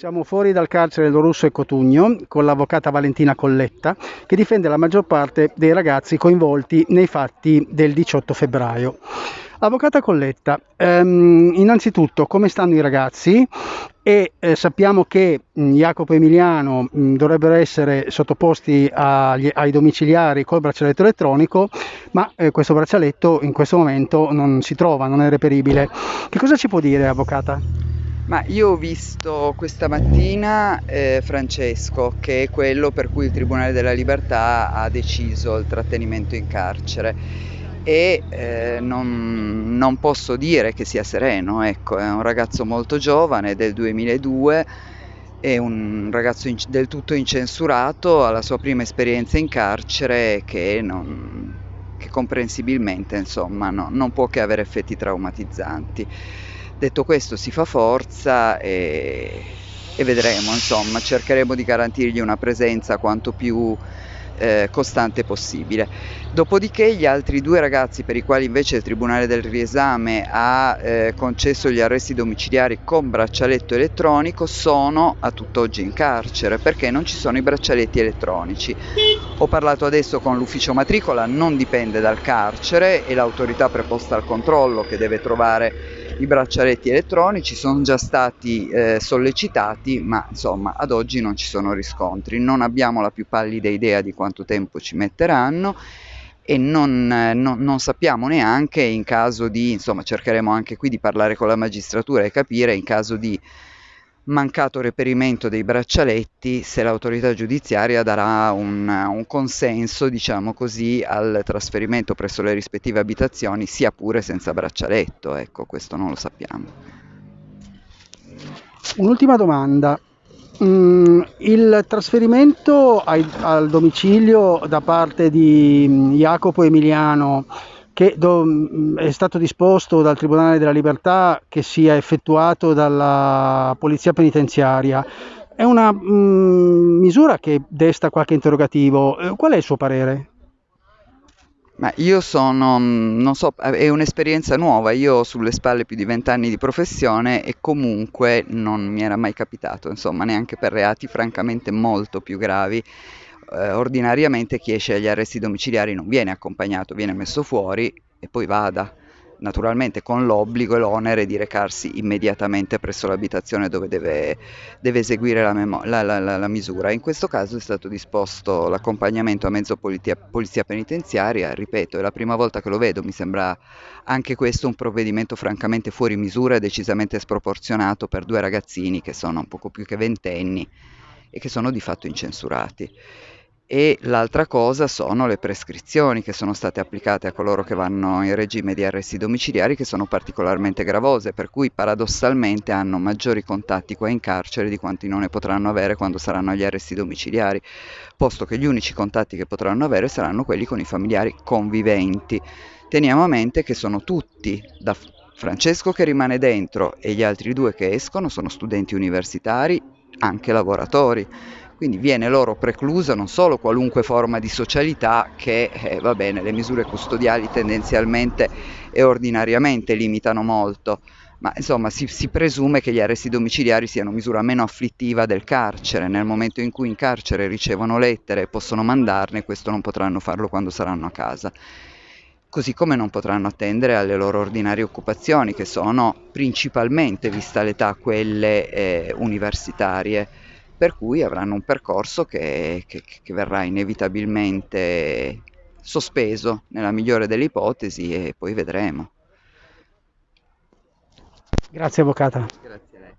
Siamo fuori dal carcere Lorusso e Cotugno con l'avvocata Valentina Colletta che difende la maggior parte dei ragazzi coinvolti nei fatti del 18 febbraio. Avvocata Colletta, ehm, innanzitutto come stanno i ragazzi? E eh, sappiamo che mh, Jacopo e Emiliano mh, dovrebbero essere sottoposti agli, ai domiciliari col braccialetto elettronico, ma eh, questo braccialetto in questo momento non si trova, non è reperibile. Che cosa ci può dire, avvocata? Ma io ho visto questa mattina eh, Francesco, che è quello per cui il Tribunale della Libertà ha deciso il trattenimento in carcere e eh, non, non posso dire che sia sereno, ecco, è un ragazzo molto giovane del 2002, è un ragazzo in, del tutto incensurato, ha la sua prima esperienza in carcere che, non, che comprensibilmente insomma, no, non può che avere effetti traumatizzanti. Detto questo si fa forza e, e vedremo, insomma, cercheremo di garantirgli una presenza quanto più eh, costante possibile. Dopodiché gli altri due ragazzi per i quali invece il Tribunale del riesame ha eh, concesso gli arresti domiciliari con braccialetto elettronico sono a tutt'oggi in carcere perché non ci sono i braccialetti elettronici. Ho parlato adesso con l'ufficio matricola, non dipende dal carcere e l'autorità preposta al controllo che deve trovare i braccialetti elettronici sono già stati eh, sollecitati, ma insomma ad oggi non ci sono riscontri. Non abbiamo la più pallida idea di quanto tempo ci metteranno e non, eh, non, non, sappiamo neanche in caso di, insomma cercheremo anche qui di parlare con la magistratura e capire in caso di mancato reperimento dei braccialetti se l'autorità giudiziaria darà un, un, consenso, diciamo così, al trasferimento presso le rispettive abitazioni, sia pure senza braccialetto, ecco, questo non lo sappiamo. Un'ultima domanda. Mm, il trasferimento ai, al domicilio da parte di Jacopo Emiliano che mm, è stato disposto dal Tribunale della Libertà che sia effettuato dalla Polizia Penitenziaria. È una mh, mm, misura che desta qualche interrogativo. Eh, qual è il suo parere? Ma io sono, mm, non so, è un'esperienza nuova, io ho sulle spalle più di vent'anni di professione e comunque non mi era mai capitato, insomma, neanche per reati francamente molto più gravi eh, ordinariamente chi esce agli arresti domiciliari non viene accompagnato, viene messo fuori e poi vada, naturalmente con l'obbligo e l'onere di recarsi immediatamente presso l'abitazione dove deve, deve eseguire la, memo- la, la, la, misura. In questo caso è stato disposto l'accompagnamento a mezzo polizia, polizia penitenziaria, ripeto, è la prima volta che lo vedo, mi sembra anche questo un provvedimento francamente fuori misura e decisamente sproporzionato per due ragazzini che sono un poco più che ventenni e che sono di fatto incensurati e l'altra cosa sono le prescrizioni che sono state applicate a coloro che vanno in regime di arresti domiciliari che sono particolarmente gravose, per cui paradossalmente hanno maggiori contatti qua in carcere di quanti non ne potranno avere quando saranno agli arresti domiciliari, posto che gli unici contatti che potranno avere saranno quelli con i familiari conviventi. Teniamo a mente che sono tutti, da Francesco che rimane dentro e gli altri due che escono, sono studenti universitari, anche lavoratori quindi viene loro preclusa non solo qualunque forma di socialità che, eh, va bene, le misure custodiali tendenzialmente e ordinariamente limitano molto, ma insomma si, si, presume che gli arresti domiciliari siano misura meno afflittiva del carcere, nel momento in cui in carcere ricevono lettere e possono mandarne, questo non potranno farlo quando saranno a casa. Così come non potranno attendere alle loro ordinarie occupazioni, che sono principalmente, vista l'età, quelle eh, universitarie per cui avranno un percorso che, che, che verrà inevitabilmente sospeso nella migliore delle ipotesi e poi vedremo. Grazie Avvocata. Grazie a lei.